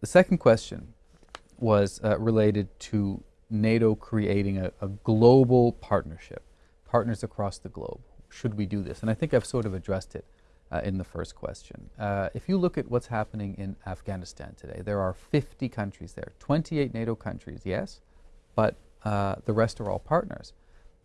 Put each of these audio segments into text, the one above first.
the second question was uh, related to NATO creating a, a, global partnership, partners across the globe. Should we do this? And I think I've sort of addressed it uh, in the first question. Uh, if you look at what's happening in Afghanistan today, there are 50 countries there, 28 NATO countries, yes, but uh, the rest are all partners.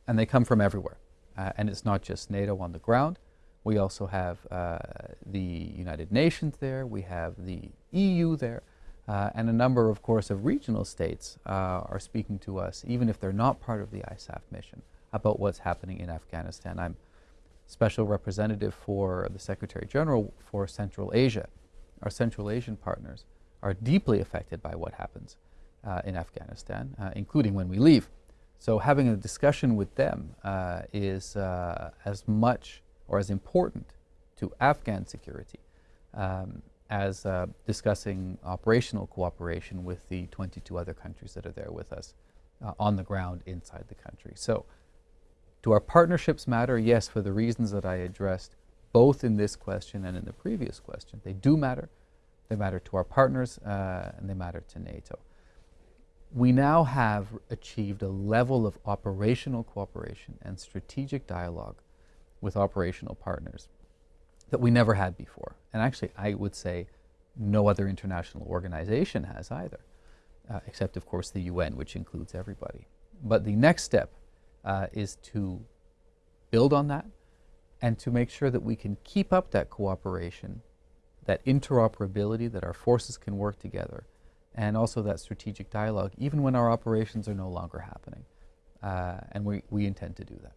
And they come from everywhere. Uh, and it's not just NATO on the ground. We also have uh, the United Nations there, we have the EU there, uh, and a number, of course, of regional states are speaking to us, even if they're not part of the ISAF mission, about what's happening in Afghanistan. I'm special representative for the Secretary General for Central Asia. Our Central Asian partners are deeply affected by what happens uh, in Afghanistan, uh, including when we leave. So having a discussion with them uh, is uh, as much or as important to Afghan security um, as uh, discussing operational cooperation with the 22 other countries that are there with us uh, on the ground inside the country. So do our partnerships matter? Yes, for the reasons that I addressed both in this question and in the previous question. They do matter. They matter to our partners uh, and they matter to NATO. We now have achieved a level of operational cooperation and strategic dialogue with operational partners that we never had before. And actually, I would say no other international organization has either, uh, except, of course, the UN, which includes everybody. But the next step uh, is to build on that and to make sure that we can keep up that cooperation, that interoperability, that our forces can work together, and also that strategic dialogue, even when our operations are no longer happening. Uh, and we, we intend to do that.